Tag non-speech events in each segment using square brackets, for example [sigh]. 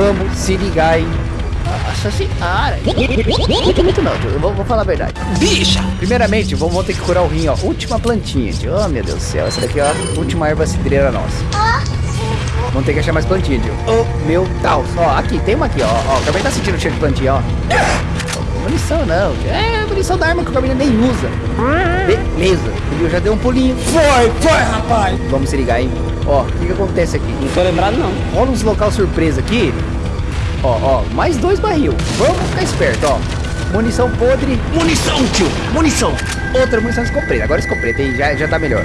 vamos se ligar, hein? Nossa senhora. Muito, muito não. Eu vou, vou, falar a verdade. Bicha! Primeiramente, vamos, ter que curar o rim, ó. Última plantinha, tio. Oh, meu Deus do céu. Essa daqui, ó. Última erva cidreira nossa. Vamos ter que achar mais plantinha, tio. Oh, meu Deus. Ó, aqui, tem uma aqui, ó. Ó, o Gabriel tá sentindo o cheiro de plantinha, ó. Munição não, tio. É munição da arma que o Gabriel nem usa. Beleza. Ele já deu um pulinho. Foi, foi, rapaz. Vamos se ligar, hein. Ó, o que que acontece aqui? Não tô lembrado, não. Rola uns local surpresa aqui. Ó, ó, mais dois barril. Vamos ficar esperto, ó. Munição podre. Munição, tio. Munição. Outra munição escopeta. Agora escopeta, hein? Já, já tá melhor.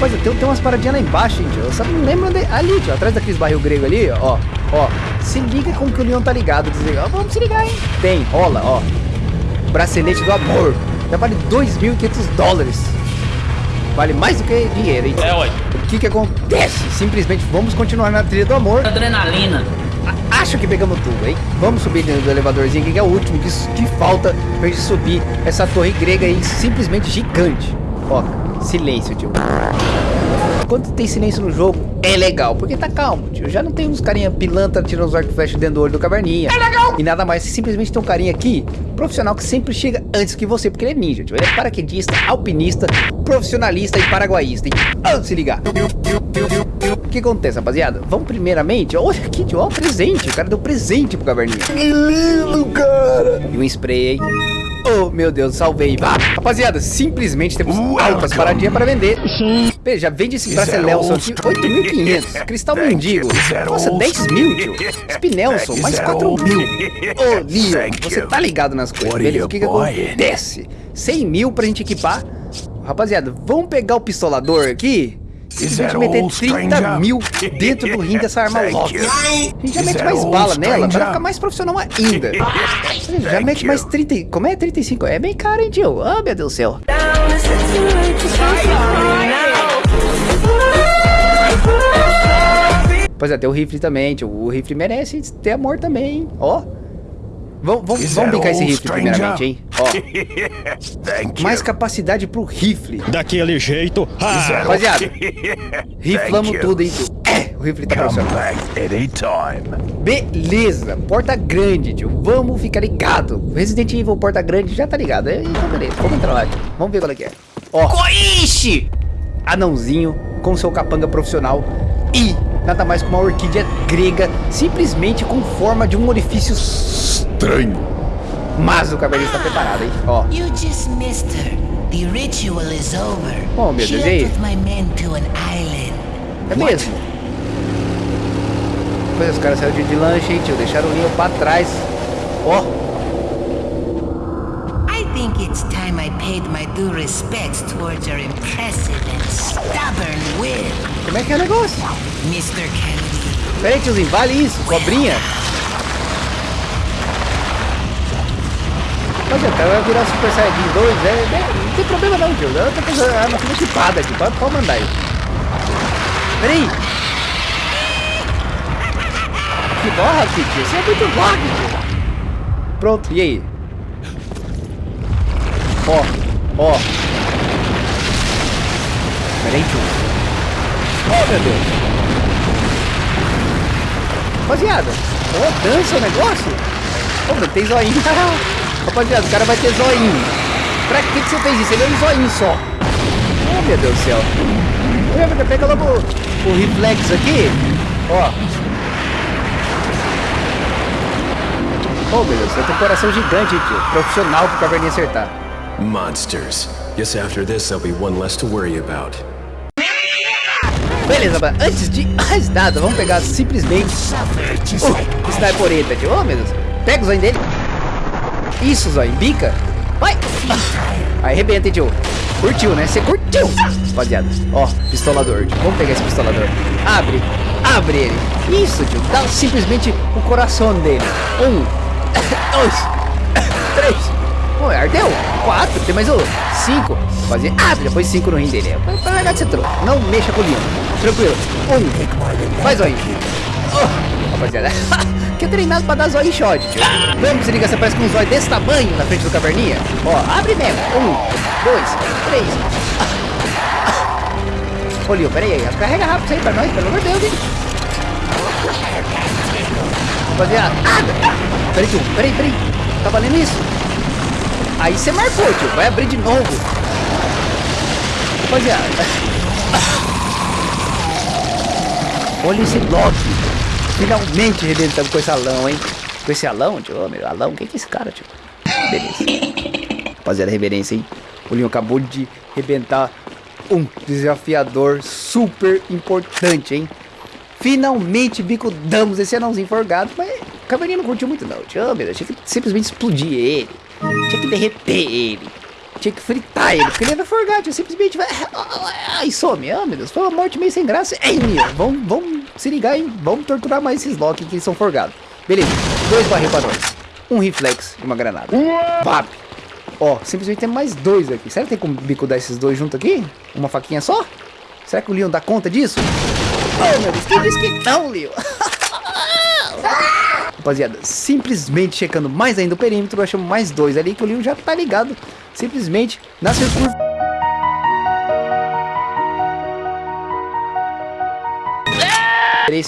Mas tem, tem umas paradinhas lá embaixo, hein, tio. Eu só não lembro onde... Ali, tio. Atrás daqueles barril grego ali, ó. Ó. Se liga com que o Leon tá ligado. Desliga. Ó, vamos se ligar, hein? Tem, rola, ó. Bracelete do amor. Já vale 2.500 dólares. Vale mais do que dinheiro, hein? É, ué. O que que acontece? Simplesmente vamos continuar na trilha do amor. Adrenalina. Acho que pegamos tudo, hein? Vamos subir dentro do elevadorzinho que é o último que, que falta pra gente subir essa torre grega aí, simplesmente gigante. Ó, silêncio, tio. Quando tem silêncio no jogo, é legal, porque tá calmo, tio. Já não tem uns carinha pilantra tirando os arco e flecha dentro do olho do caverninha. É legal! E nada mais, simplesmente tem um carinha aqui, profissional, que sempre chega antes que você, porque ele é ninja, tio. Ele é paraquedista, alpinista, profissionalista e paraguaísta, hein? Antes de se ligar. O que acontece, rapaziada? Vamos primeiramente, olha aqui, tio, ó, presente. O cara deu presente pro caverninha. Que lindo, cara. E um spray aí. Oh, meu Deus, salvei. Vá. Rapaziada, simplesmente temos altas paradinhas para vender. Pê, já vende esse Bracelelson aqui, 8.500. Cristal Mendigo. Nossa, 10 mil, tio. Spinelson, mais 4 mil. Ô, oh, Leon, você tá ligado nas coisas, beleza? O que que acontece? 100 mil pra gente equipar. Rapaziada, vamos pegar o pistolador aqui simplesmente meter 30 mil dentro do rim dessa arma logo. A gente já mete mais bala nela pra ficar mais profissional ainda. [laughs] Já mete mais 30. Como é 35? É bem caro, hein, tio? Ah, oh, meu Deus do céu. Pois é, tem o rifle também, tio. O rifle merece ter amor também, hein? Ó. Oh. Vamos, vamos, vamos brincar esse rifle primeiramente, hein? Ó. Mais capacidade pro rifle. Daquele jeito. Ah. Rapaziada, riflamos tudo, hein, tio? É, o rifle tá profissional. Beleza, porta grande, tio. Vamos ficar ligado. Resident Evil porta grande já tá ligado. Então, beleza, vamos entrar lá, tio. Vamos ver qual é que é. Ó. Coixe! Anãozinho com seu capanga profissional e nada mais que uma orquídea grega, simplesmente com forma de um orifício estranho. Mas o cabelo está preparado, hein? Ó. You just missed her. The ritual is over. Oh, meu Deus, e aí? É mesmo? Pois os caras saíram de, de lanche, hein, tio? Deixaram o Leon pra trás. Ó. I think it's time I paid my due respects towards your impressive and stubborn will. Como é que é o negócio? Mr. Kennedy. Peraí, tiozinho, vale isso, cobrinha. Mas o cara vai virar Super Saiyajin 2, é, é, não tem problema não, tio. Eu tô com a arma tudo equipada aqui, pode, pode mandar aí. Peraí. Que borra, tio. Você é muito borra, tio. Pronto, e aí? Ó, ó. Peraí, tio. Meu Deus. Rapaziada, ó, dança o negócio. Ô, meu, tem zoinho. [laughs] Rapaziada, o cara vai ter zoinho. Pra que, que você fez isso? Ele é um zoinho só. Oh, meu Deus do céu. Pega logo o, o reflexo aqui. Ó. Oh, meu Deus, você tem um coração gigante, tio. Profissional pro caverninha acertar. Monsters. Guess after this there'll be one less to worry about. Beleza, antes de mais nada, vamos pegar simplesmente o snipereta, tio. Oh, meu Deus. Pega o zoinho dele. Isso, Zóio. Bica. Vai. Aí, arrebenta, tio. Curtiu, né? Você curtiu. Rapaziada. Ó, pistolador, tio. Vamos pegar esse pistolador. Abre. Abre ele. Isso, tio. Dá simplesmente o coração dele. Um. [coughs] Dois. [coughs] Três. Pô, ardeu. Quatro. Tem mais um. Cinco. Rapaziada. Abre. Depois cinco no rim dele. Pra largar de você trouxe. Não mexa com o linho. Tranquilo. Um. Faz aí. Oh, rapaziada. [laughs] que é treinado pra dar zóio shot, tio. Vamos se liga, você parece com um zóio desse tamanho na frente do caverninha. Ó, abre mesmo. Um, dois, três. [laughs] Ô, Lio, pera aí. Carrega rápido isso aí pra nós, pelo amor de Deus, hein. Rapaziada. Ah, peraí, tio. Peraí, peraí. Tá valendo isso? Aí você marcou, tio. Vai abrir de novo. Rapaziada. Olha esse bloco. Finalmente arrebentamos com esse alão, hein? Com esse alão, tio. Meu, alão. Quem que é esse cara, tio? Beleza. Rapaziada, reverência, hein? O Leon acabou de arrebentar um desafiador super importante, hein? Finalmente bicudamos esse anãozinho forgado, mas o cavalinho não curtiu muito não. Tio, meu tinha que simplesmente explodir ele. Tinha que derreter ele. Tinha que fritar ele, porque ele era forgado, tinha simplesmente vai... Ai, some, oh meu Deus, foi uma morte meio sem graça. Ei, Leon, vamos, vamos se ligar, hein? Vamos torturar mais esses Loki que são forgados. Beleza, dois barril pra nós. Um reflex e uma granada. Vap! Ó, simplesmente tem mais dois aqui. Será que tem como bicudar esses dois junto aqui? Uma faquinha só? Será que o Leon dá conta disso? Oh, meu Deus, quem disse que não, Leon? [laughs] Rapaziada, simplesmente checando mais ainda o perímetro, achamos mais dois ali que o Leon já tá ligado. Simplesmente na circunferência.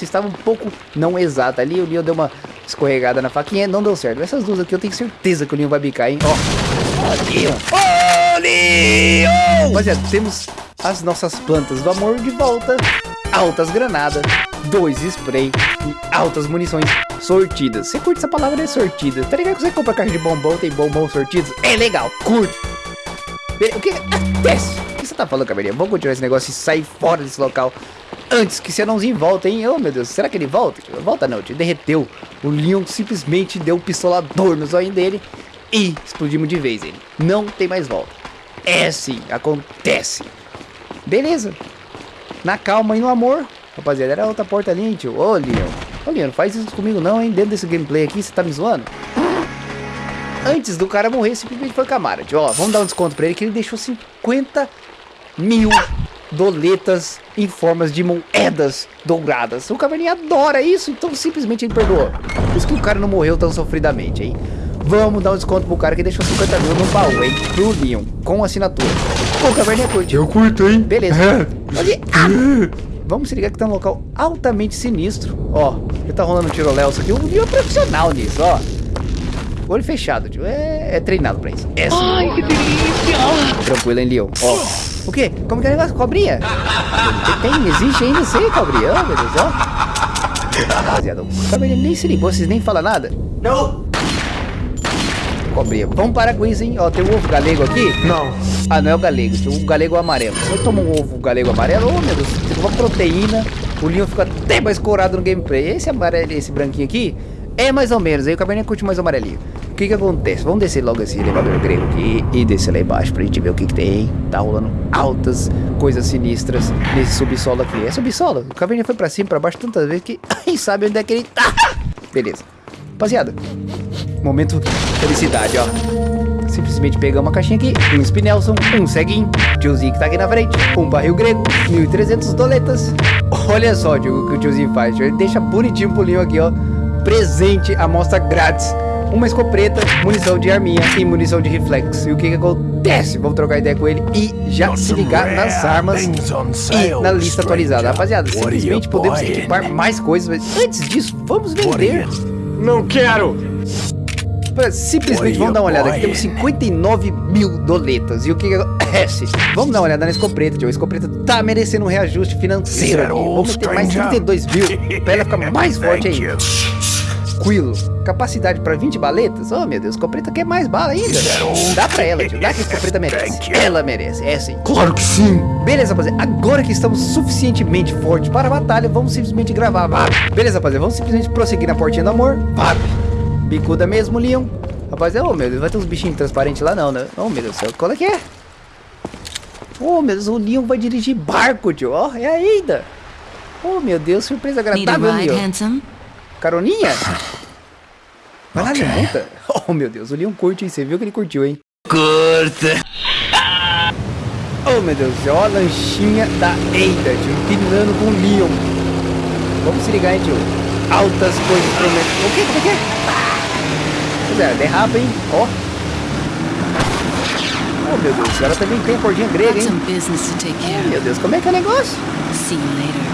estava um pouco não exata ali, o Leon deu uma escorregada na faquinha, não deu certo. Essas duas aqui eu tenho certeza que o Leon vai bicar, hein? Ó, oh. Leon! Oh, Leon! Rapaziada, temos as nossas plantas do amor de volta, altas granadas, dois spray e altas munições sortidas. Você curte essa palavra, é sortida. Tá ligado que você compra caixa de bombom, tem bombom sortidos? É legal, curte. O que acontece? O que você tá falando, cabelinha? Vamos continuar esse negócio e sair fora desse local antes que esse anãozinho volte, hein? Oh, meu Deus, será que ele volta? Volta não, tio, derreteu. O Leon simplesmente deu um pistolador no zóio dele e explodimos de vez ele. Não tem mais volta. É assim, acontece. Beleza. Na calma e no amor. Rapaziada, era outra porta ali, hein, tio. Ô, Leon. Ô, Leon, não faz isso comigo não, hein? Dentro desse gameplay aqui, você tá me zoando? Antes do cara morrer, simplesmente foi Camara, tio. Ó, vamos dar um desconto pra ele que ele deixou 50 mil doletas em formas de moedas douradas. O Caverninha adora isso, então simplesmente ele perdoou. Por isso que o cara não morreu tão sofridamente, hein? Vamos dar um desconto pro cara que deixou 50 mil no baú, hein? Pro Leon, com assinatura. Pô, o Caverninha curte. Eu curto, hein? Beleza. [laughs] Olha, ah, [laughs] vamos se ligar que tá um local altamente sinistro. Ó, ele tá rolando um tiroléu isso aqui. O Leon é profissional nisso, ó. Olho fechado, tio. É, é treinado pra isso. É Ai, que delícia! Tranquilo, hein, Leon? Ó. O quê? Como que é o negócio? Cobrinha? Tem, existe ainda sei, cobrinha. Oh, meu Deus, ó. Rapaziada, o cobrinha nem se ligou, vocês nem falam nada. Não. Cobrinha. Vamos parar com isso, hein? Ó, tem um ovo galego aqui? Não. Ah, não é o galego, tem o galego amarelo. Você toma um ovo galego amarelo, oh meu Deus, tem uma proteína. O Leon fica até mais corado no gameplay. Esse amarelo, esse branquinho aqui, é mais ou menos. Aí o caverninha curte mais o amarelinho. O que que acontece? Vamos descer logo esse elevador grego aqui e descer lá embaixo pra gente ver o que que tem. Tá rolando altas coisas sinistras nesse subsolo aqui. É subsolo? O caverninha foi pra cima, pra baixo tantas vezes que [laughs] nem sabe onde é que ele tá. Beleza. Rapaziada, momento felicidade, ó. Simplesmente pegamos uma caixinha aqui, um Spinelson, um ceguinho, tiozinho que tá aqui na frente, um barril grego, 1.300 doletas. Olha só tio, o que o tiozinho faz, tio. ele deixa bonitinho pro Leon aqui, ó. Presente, amostra grátis uma escopeta, munição de arminha e munição de reflex. E o que que acontece? Vamos trocar ideia com ele e já se ligar nas armas e na lista atualizada. Rapaziada, simplesmente podemos equipar mais coisas, mas antes disso, vamos vender. Não quero! Simplesmente vamos dar uma olhada aqui, temos 59 mil doletas. E o que acontece? [laughs] Vamos dar uma olhada na escopeta, tio. A escopeta tá merecendo um reajuste financeiro aqui. Vamos ter mais 32 mil [laughs] pra ela ficar mais forte ainda tranquilo. Capacidade para 20 baletas? Oh, meu Deus, escopeta quer mais bala ainda. Dá pra ela, tio. Dá que a escopeta merece. Ela merece, é sim. Claro que sim. Beleza, rapaziada. Agora que estamos suficientemente fortes para a batalha, vamos simplesmente gravar. Beleza, rapaziada. Vamos simplesmente prosseguir na portinha do amor. Vap. Bicuda mesmo, Leon. Rapaziada, oh meu Deus, vai ter uns bichinhos transparentes lá não, né? Oh meu Deus do céu, qual é que é? Oh meu Deus, o Leon vai dirigir barco, tio. Ó, oh, é ainda. Oh meu Deus, surpresa agradável, Leon. Caroninha? [laughs] Vai lá, okay. levanta. Oh, meu Deus, o Leon curte, hein? Você viu que ele curtiu, hein? Curta. Oh, meu Deus, ó a lanchinha da Eida, tio, empinando com o Leon. Vamos se ligar, hein, tio? Altas coisas prometem. O que? Como é que é? Pois é, derrapa, hein? Ó. Oh, meu Deus, ela também tem cordinha grega, hein? Oh, meu Deus, como é que é o negócio? See you later.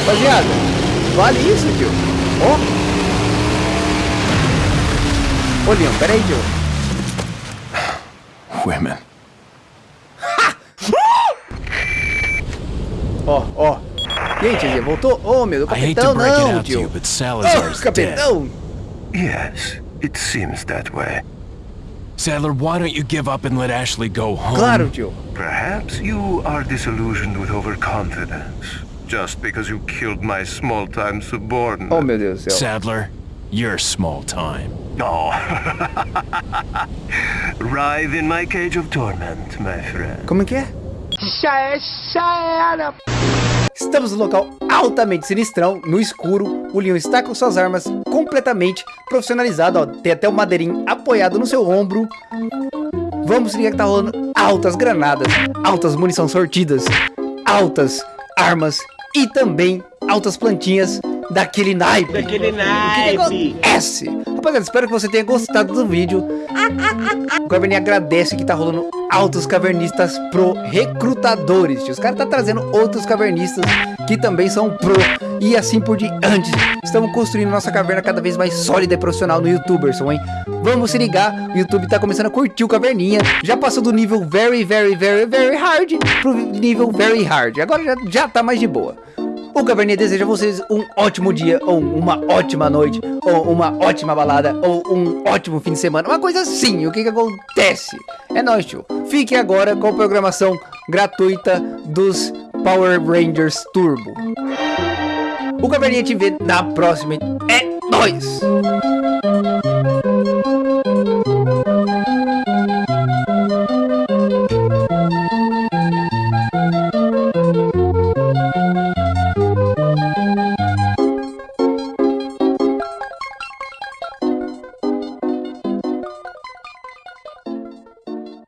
Rapaziada, Vale isso, tio. Ó. Oh. Ô, Leon, pera aí, tio. Women. Ó, ó. E tiozinho, voltou? Ô, meu, hate capitão não, you, tio. Ô, dead. capitão. Yes, it seems that way. Sadler, why don't you give up and let Ashley go home? Claro, tio. Perhaps you are disillusioned with overconfidence. Just because you killed my small-time subordinate. Oh, meu Deus do céu. Sadler, you're small time. Oh. [laughs] Writhe in my cage of torment, my friend. Como é que é? Estamos no local altamente sinistrão, no escuro. O Leon está com suas armas completamente profissionalizado. Ó, tem até o madeirinho apoiado no seu ombro. Vamos ligar que tá rolando altas granadas, altas munição sortidas, altas armas e também altas plantinhas daquele naipe. Daquele naipe. acontece? Rapaziada, espero que você tenha gostado do vídeo. [laughs] O Caverninha agradece que tá rolando altos cavernistas pro recrutadores. Os caras tá trazendo outros cavernistas que também são pro e assim por diante. Estamos construindo nossa caverna cada vez mais sólida e profissional no YouTuberson, hein? Vamos se ligar, o YouTube tá começando a curtir o caverninha. Já passou do nível very, very, very, very hard pro nível very hard. Agora já, já tá mais de boa. O Caverninha deseja a vocês um ótimo dia, ou uma ótima noite, ou uma ótima balada, ou um ótimo fim de semana. Uma coisa assim, o que que acontece? É nóis, tio. Fique agora com a programação gratuita dos Power Rangers Turbo. O Caverninha te vê na próxima. É nóis!